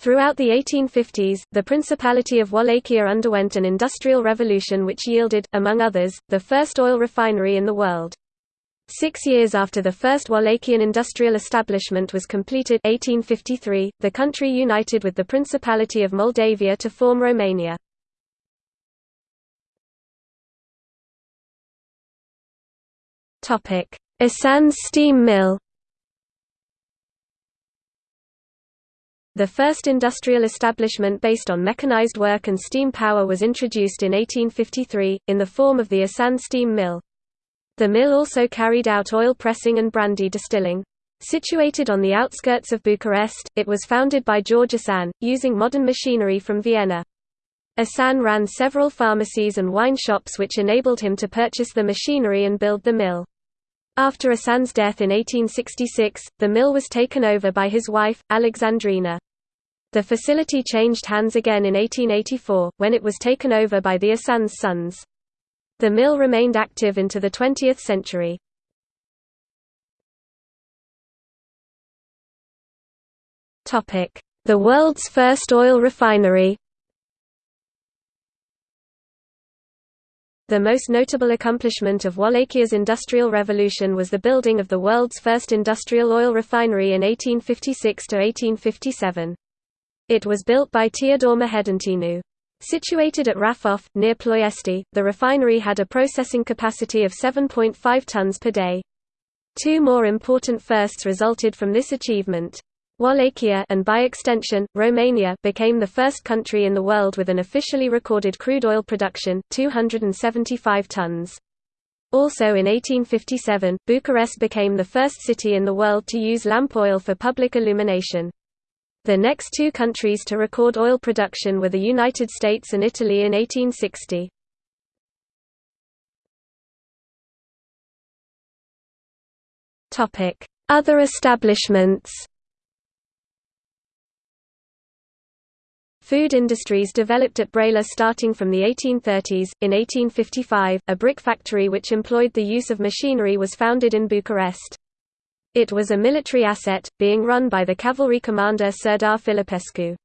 Throughout the 1850s, the Principality of Wallachia underwent an industrial revolution which yielded, among others, the first oil refinery in the world. Six years after the first Wallachian industrial establishment was completed 1853, the country united with the Principality of Moldavia to form Romania. Asan's steam mill The first industrial establishment based on mechanized work and steam power was introduced in 1853, in the form of the Asan steam mill. The mill also carried out oil pressing and brandy distilling. Situated on the outskirts of Bucharest, it was founded by George Asan, using modern machinery from Vienna. Asan ran several pharmacies and wine shops which enabled him to purchase the machinery and build the mill. After Asan's death in 1866, the mill was taken over by his wife, Alexandrina. The facility changed hands again in 1884, when it was taken over by the Asan's sons. The mill remained active into the 20th century. The world's first oil refinery The most notable accomplishment of Wallachia's Industrial Revolution was the building of the world's first industrial oil refinery in 1856–1857. It was built by Teodor Mehedințeanu. Situated at Rafov, near Ploiesti, the refinery had a processing capacity of 7.5 tons per day. Two more important firsts resulted from this achievement. Wallachia and by extension, Romania became the first country in the world with an officially recorded crude oil production, 275 tons. Also in 1857, Bucharest became the first city in the world to use lamp oil for public illumination. The next two countries to record oil production were the United States and Italy in 1860. Other establishments Food industries developed at Brăila starting from the 1830s. In 1855, a brick factory which employed the use of machinery was founded in Bucharest. It was a military asset, being run by the cavalry commander Serdar Filipescu.